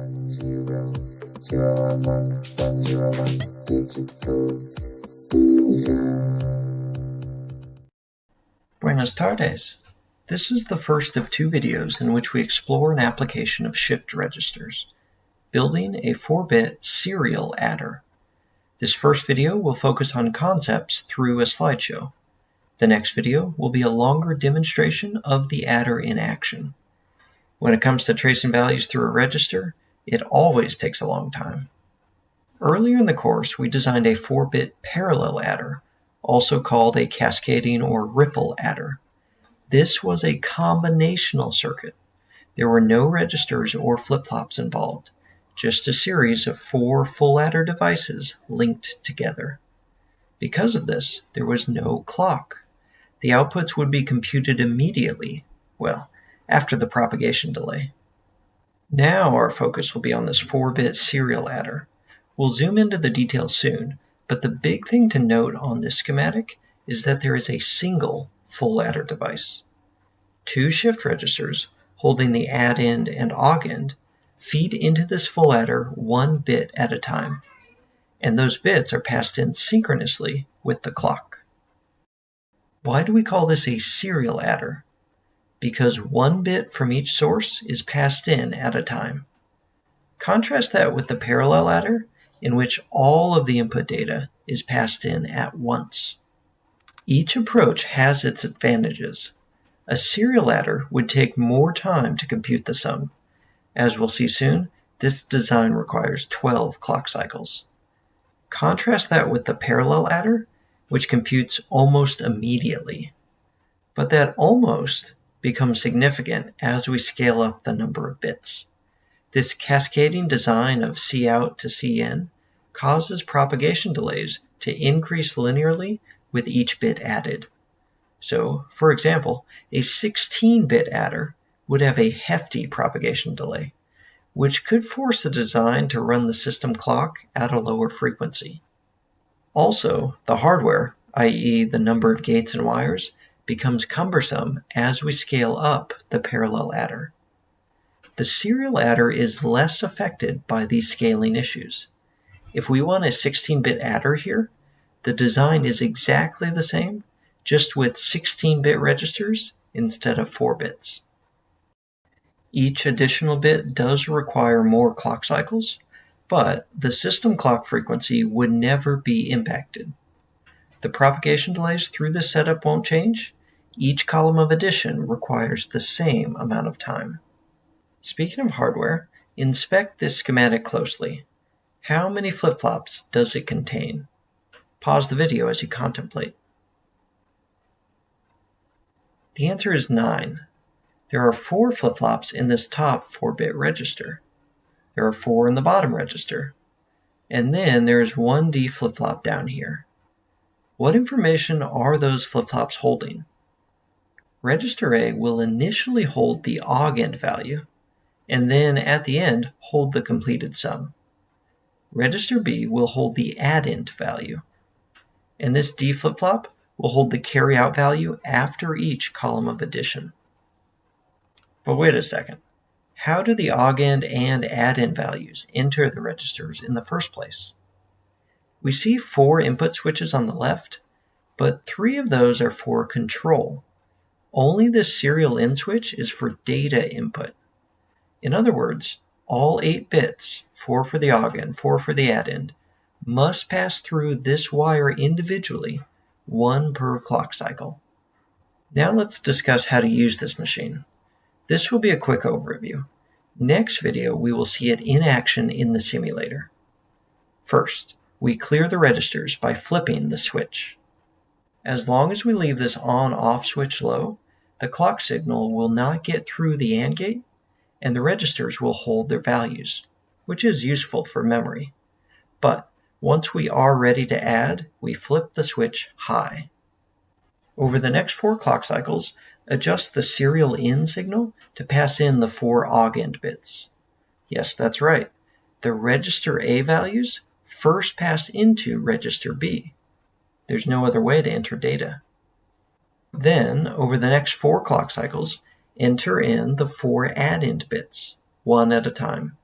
one zero zero one one one zero one digital Buenas tardes. This is the first of two videos in which we explore an application of shift registers, building a 4-bit serial adder. This first video will focus on concepts through a slideshow. The next video will be a longer demonstration of the adder in action. When it comes to tracing values through a register, it always takes a long time. Earlier in the course, we designed a 4-bit parallel adder, also called a cascading or ripple adder. This was a combinational circuit. There were no registers or flip-flops involved, just a series of four full adder devices linked together. Because of this, there was no clock. The outputs would be computed immediately, well, after the propagation delay. Now our focus will be on this 4-bit serial adder. We'll zoom into the details soon, but the big thing to note on this schematic is that there is a single full adder device. Two shift registers holding the addend and augend feed into this full adder one bit at a time, and those bits are passed in synchronously with the clock. Why do we call this a serial adder? Because one bit from each source is passed in at a time. Contrast that with the parallel adder, in which all of the input data is passed in at once. Each approach has its advantages. A serial adder would take more time to compute the sum. As we'll see soon, this design requires 12 clock cycles. Contrast that with the parallel adder, which computes almost immediately. But that almost becomes significant as we scale up the number of bits. This cascading design of Cout to Cin causes propagation delays to increase linearly with each bit added. So, for example, a 16-bit adder would have a hefty propagation delay, which could force the design to run the system clock at a lower frequency. Also, the hardware, i.e. the number of gates and wires, becomes cumbersome as we scale up the parallel adder. The serial adder is less affected by these scaling issues. If we want a 16-bit adder here, the design is exactly the same, just with 16-bit registers instead of 4 bits. Each additional bit does require more clock cycles, but the system clock frequency would never be impacted. The propagation delays through this setup won't change, each column of addition requires the same amount of time. Speaking of hardware, inspect this schematic closely. How many flip-flops does it contain? Pause the video as you contemplate. The answer is 9. There are 4 flip-flops in this top 4-bit register. There are 4 in the bottom register. And then there is one D flip-flop down here. What information are those flip-flops holding? Register A will initially hold the augend value, and then at the end hold the completed sum. Register B will hold the addend value, and this D flip-flop will hold the carryout value after each column of addition. But wait a second. How do the augend and addend values enter the registers in the first place? We see four input switches on the left, but three of those are for control, only the serial in switch is for data input. In other words, all 8 bits, 4 for the augend, 4 for the addend, must pass through this wire individually, one per clock cycle. Now let's discuss how to use this machine. This will be a quick overview. Next video, we will see it in action in the simulator. First, we clear the registers by flipping the switch. As long as we leave this on-off switch low, the clock signal will not get through the AND gate, and the registers will hold their values, which is useful for memory. But once we are ready to add, we flip the switch high. Over the next four clock cycles, adjust the serial in signal to pass in the four augend bits. Yes, that's right. The register A values first pass into register B. There's no other way to enter data. Then, over the next four clock cycles, enter in the four addend bits, one at a time.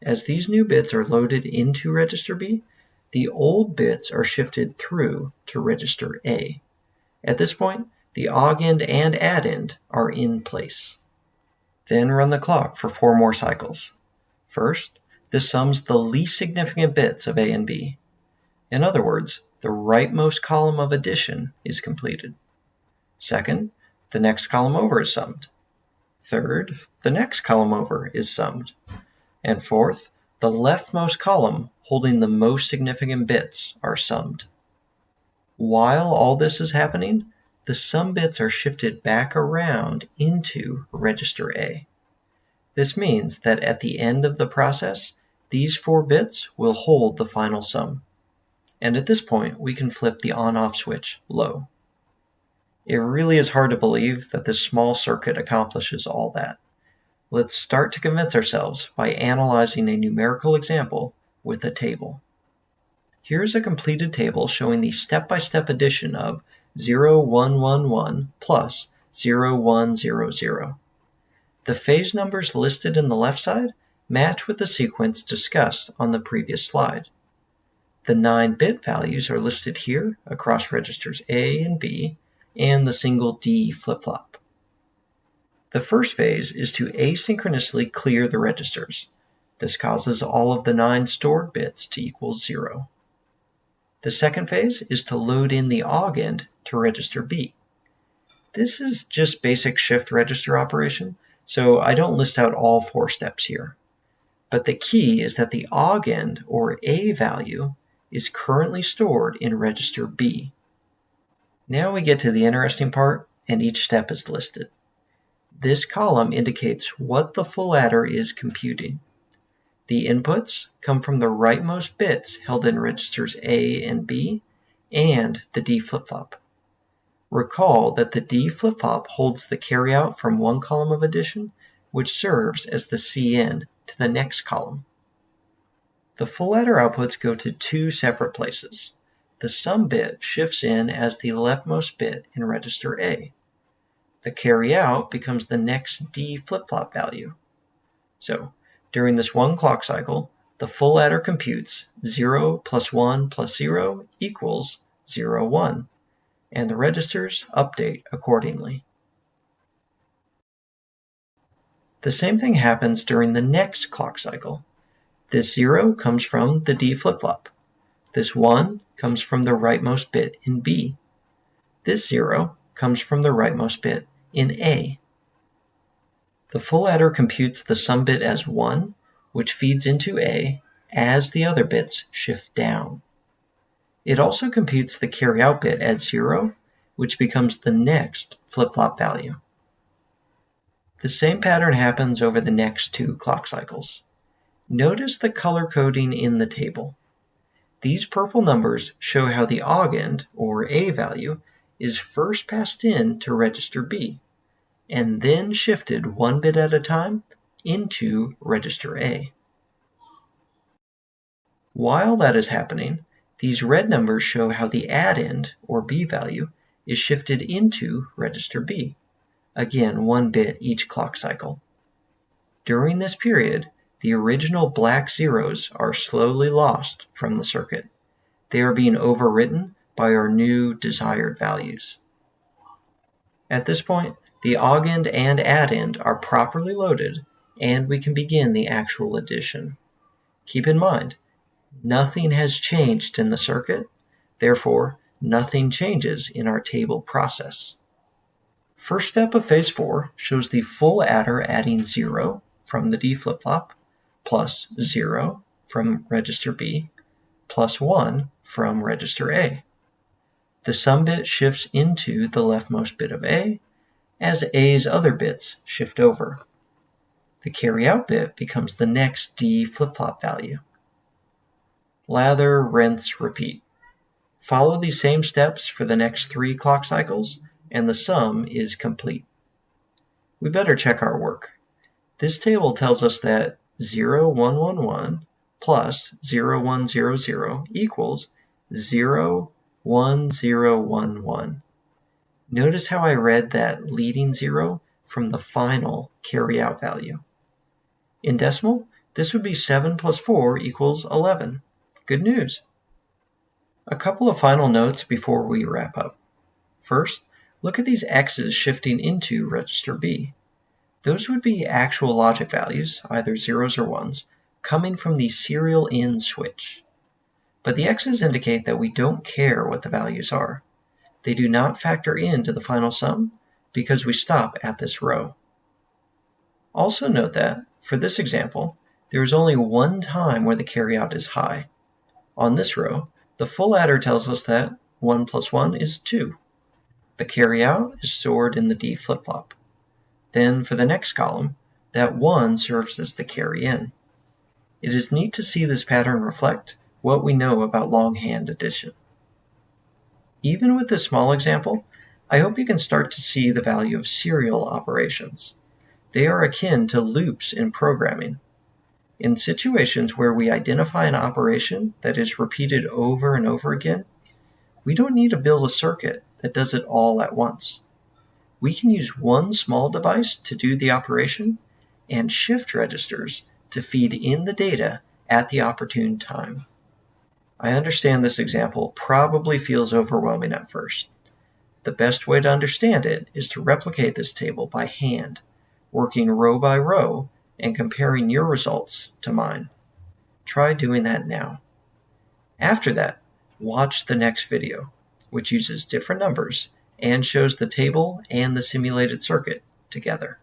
as these new bits are loaded into register B, the old bits are shifted through to register A. At this point, the augend and addend are in place. Then run the clock for four more cycles. First, this sums the least significant bits of A and B. In other words, the rightmost column of addition is completed. Second, the next column over is summed. Third, the next column over is summed. And fourth, the leftmost column holding the most significant bits are summed. While all this is happening, the sum bits are shifted back around into register A. This means that at the end of the process, these four bits will hold the final sum. And at this point, we can flip the on-off switch low. It really is hard to believe that this small circuit accomplishes all that. Let's start to convince ourselves by analyzing a numerical example with a table. Here's a completed table showing the step-by-step -step addition of 0111 plus 0100. The phase numbers listed in the left side match with the sequence discussed on the previous slide. The 9-bit values are listed here across registers A and B and the single D flip-flop. The first phase is to asynchronously clear the registers. This causes all of the 9 stored bits to equal 0. The second phase is to load in the augend to register B. This is just basic shift register operation, so I don't list out all four steps here. But the key is that the augend or A value is currently stored in register B. Now we get to the interesting part, and each step is listed. This column indicates what the full adder is computing. The inputs come from the rightmost bits held in registers A and B and the D flip-flop. Recall that the D flip-flop holds the carryout from one column of addition, which serves as the Cin to the next column. The full adder outputs go to two separate places. The sum bit shifts in as the leftmost bit in register A. The carry out becomes the next D flip-flop value. So, during this one clock cycle, the full adder computes 0 plus 1 plus 0 equals 0, 1, and the registers update accordingly. The same thing happens during the next clock cycle. This 0 comes from the D flip-flop. This 1 comes from the rightmost bit in B. This 0 comes from the rightmost bit in A. The full adder computes the sum bit as 1, which feeds into A as the other bits shift down. It also computes the carry out bit as 0, which becomes the next flip-flop value. The same pattern happens over the next two clock cycles. Notice the color coding in the table. These purple numbers show how the augend, or A value, is first passed in to register B, and then shifted one bit at a time into register A. While that is happening, these red numbers show how the addend, or B value, is shifted into register B, again one bit each clock cycle. During this period, the original black zeros are slowly lost from the circuit. They are being overwritten by our new desired values. At this point, the augend and addend are properly loaded and we can begin the actual addition. Keep in mind, nothing has changed in the circuit, therefore nothing changes in our table process. First step of phase 4 shows the full adder adding 0 from the D flip-flop, plus 0 from register B, plus 1 from register A. The sum bit shifts into the leftmost bit of A, as A's other bits shift over. The carry out bit becomes the next D flip-flop value. Lather, rinse, repeat. Follow these same steps for the next three clock cycles, and the sum is complete. We better check our work. This table tells us that 0111 plus 0100 equals 01011. Notice how I read that leading zero from the final carryout value. In decimal, This would be 7 plus 4 equals 11. Good news! A couple of final notes before we wrap up. First, look at these x's shifting into register B. Those would be actual logic values, either zeros or ones, coming from the serial in switch. But the x's indicate that we don't care what the values are. They do not factor into the final sum because we stop at this row. Also note that, for this example, there is only one time where the carryout is high. On this row, the full adder tells us that 1 plus 1 is 2. The carryout is stored in the D flip-flop. Then for the next column, that 1 serves as the carry in. It is neat to see this pattern reflect what we know about longhand addition. Even with this small example, I hope you can start to see the value of serial operations. They are akin to loops in programming. In situations where we identify an operation that is repeated over and over again, we don't need to build a circuit that does it all at once. We can use one small device to do the operation and shift registers to feed in the data at the opportune time. I understand this example probably feels overwhelming at first. The best way to understand it is to replicate this table by hand, working row by row and comparing your results to mine. Try doing that now. After that, watch the next video, which uses different numbers and shows the table and the simulated circuit together.